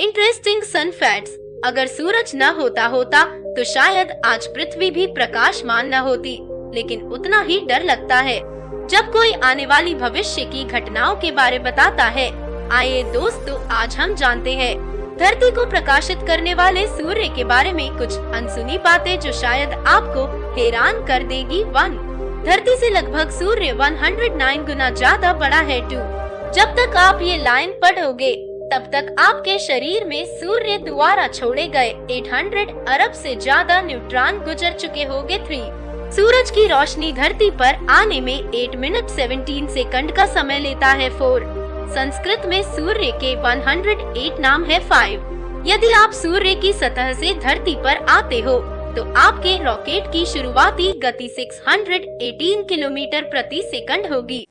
Interesting सन facts अगर सूरज न होता होता तो शायद आज पृथ्वी भी प्रकाशमान न होती। लेकिन उतना ही डर लगता है। जब कोई आने वाली भविष्य की घटनाओं के बारे बताता है आइए दोस्तों आज हम जानते हैं। धरती को प्रकाशित करने वाले सूर्य के बारे में कुछ अनसुनी बातें जो शायद आपको हैरान कर देगी। वन, धरती से लगभग सूर्य 109 गुना ज़्यादा बड़ा है टू। जब तक आप ये लाइन पढ़ोगे तब तक आपके शरीर में सूर्य द्वारा छोड़े गए 800 अरब से ज़्यादा न्यूट्रॉन गुजर चुके होंगे थ्री। सूरज की रोशनी धरती पर आने में 8 मिनट 17 सेकंड का समय लेता है फोर। संस्कृत में सूर्य के 108 नाम है फाइव। यदि आप सूर्य की सतह से धरती पर आते हो तो आपके रॉकेट की शुरुआती गति 618 किलोमीटर प्रति सेकंड होगी।